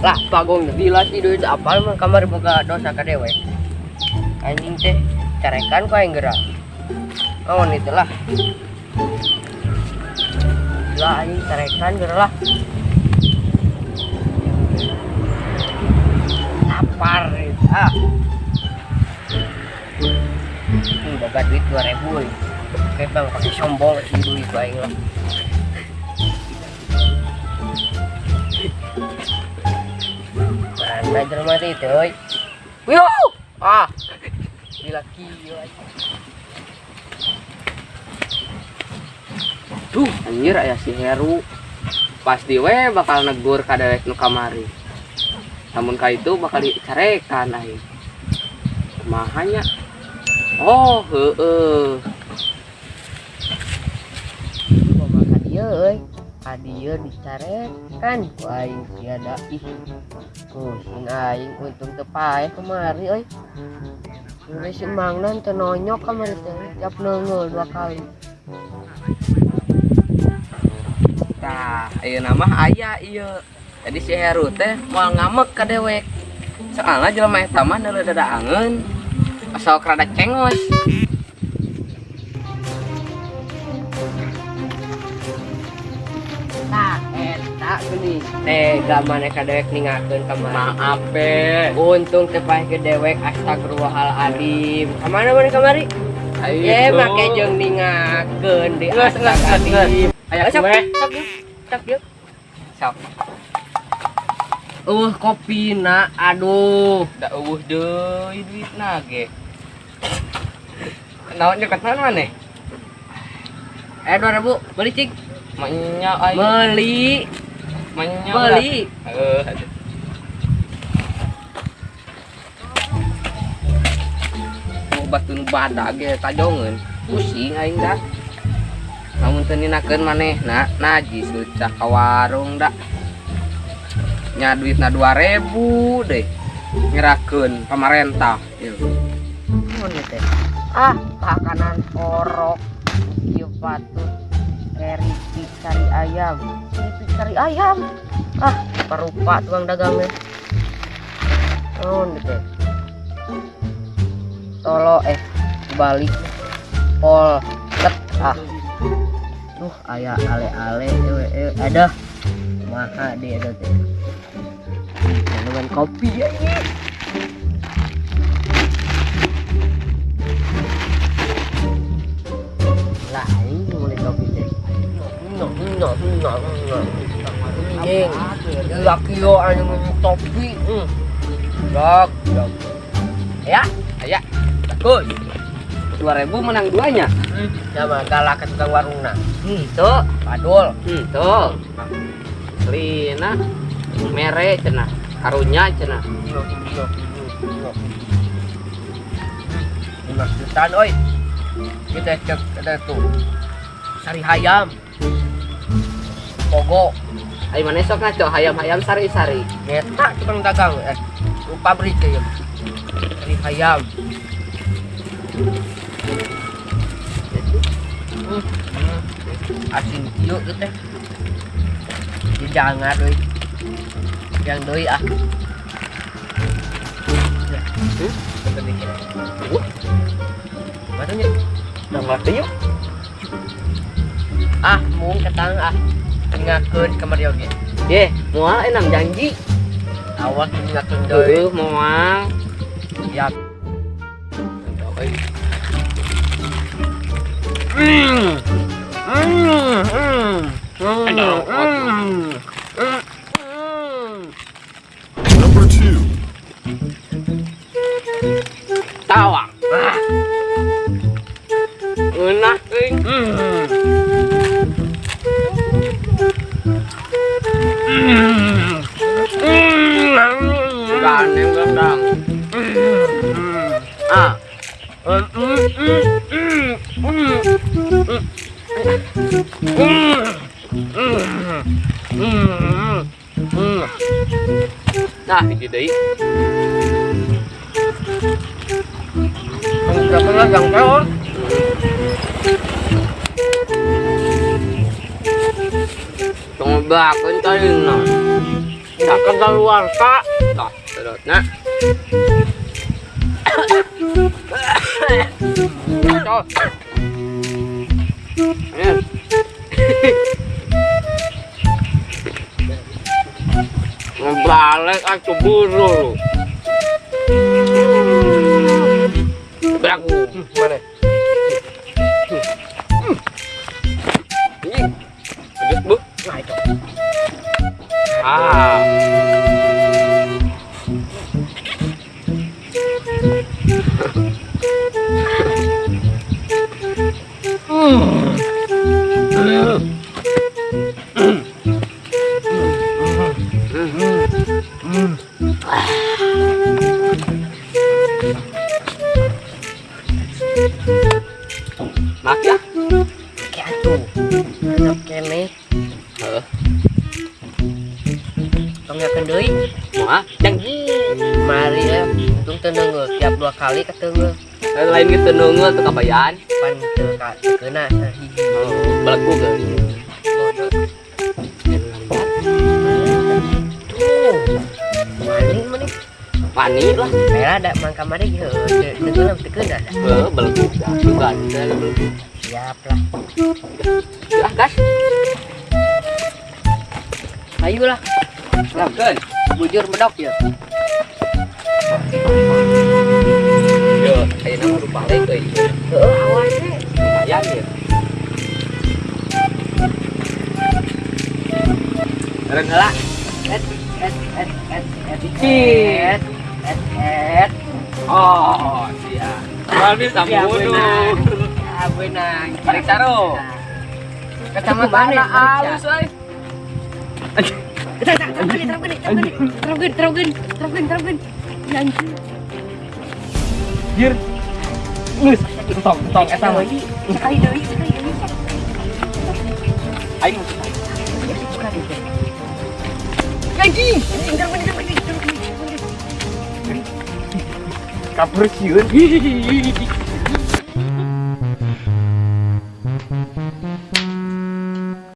lah bagong gila sih duit apa? Emang kamar boga dosa ka dewe. Anjing teh carekan ku yang gerak. Oh itu lah. Gila anjing carekan gerak lah. Lapar ah. Hmm, boga duit dua ribu kayak bang pakai sombong sih duit baik lah Mana jelema teh itu! Ah. Gila. Duh, anjir aya si Heru. Pasti we bakal negur ka dewek nu kamari. Namun ka itu bakal dicarekan aing. Mahanya. Oh, heeh. Makan dia euy. Adieu dicarekan ku aing tiada ih. Pusing aing untung teu paeh kemari euy. Udah si Mangna teu nonyok kamari teh. Tiap neungeul dua kali. Nah, ieu nama aya ieu. Jadi si Heru teh moal ngamek ka dewek. Soalnya jelema eta mah neuleuh dadaangeun. Asal rada cengos. Eta geuning. Tega maneh ka dewek ningakeun kamari. Maaf. Untung teu paeh ke dewek astagfirullahaladzim. Kamana maneh kamari? Ye, make jeung ningakeun di Geus, geus, geus, geus. astagfirullahaladzim. Aya Sok, sok sok. Sok. Uh, kopi na, aduh. Da eueuh deui duitna ge. Naon nyekat naon maneh? Eh, 2000, beli cik. Aing. Beli, Manya. Beli. mau batun badak ge tajongeun pusing aing dah. Namun teu ninakeun manehna, najis lucah ka warung dah. Nya duitna 2000 deh ngerakeun pamarentah ieu. Ah makanan orok. Ieu patut keripik cari ayam. Keripik cari ayam. Ah, parupa tukang dagangnya. Oh, teh. Tolo eh balik pol tet ah. Duh, aya ale-ale ewe ewe ada. Maha dia ada teh. Dengan kopi ya ini. Nggak, nggak, nggak, nggak. Anjing, laki anu minum topi. Hmm. Dak, dak. Ya, Aya. Bagus. 2000 menang duanya. sama galak ke tukang warungna. Hmm, tuh, padul. Hmm, tuh. Lina mere cenah. Karunya cenah. lima jutaan oi kita cek ada tuh sari hayam pogo. Ayo mana sok ngaco hayam-hayam sari-sari. neta tukang dagang eh. Pabrik ya. Sari hayam. Hmm, asin kieu gitu teh. Jangan doi. Yang doi ah. Hmm, udah ngerti yuk. ah mung ketang ah ingatkeun kamari oge Ye, moal enam janji. awas ingatkeun deui moal. Hmm. Hmm, hmm, hmm, Aduh, Hmm. Hmm. Hmm. Hmm. nah hiji deui. Berapa lah yang kau? Tong bakeun tadi nah. Tak kenal luar kak. Nah, terus nak. Cok. Ya. Ngebalik aku buru. Beraku. Mana? Ini. Lanjut, Bu. Nah, itu. Ah. Maaf ya. Kayak atuh. Enak kene. Heeh. Tong yakeun deui. Moal janji. Mari ya. Untung teu neungeul tiap dua kali keteungeul. Lain gitu nunggu tuh kabayan. Pan teu ka keuna hiji. Oh, belaku ke. Tuh. Maning maning. Pani lah. Merah ada mangka mari ge. Teu teu keuna ada. Eh, belaku juga ada belaku. Siap lah. Ya, gas. Ayolah. Silakan. Bujur medok ya. Yo, kayak nama lupa lagi ke ini. Heeh, awas we. Lumayan ya. Lah. Et et. Oh, siap. Kami sambunuh. Ya. Tarik saro. Kecamatan halus, Sekali deui. Lagi. Kabur sieun.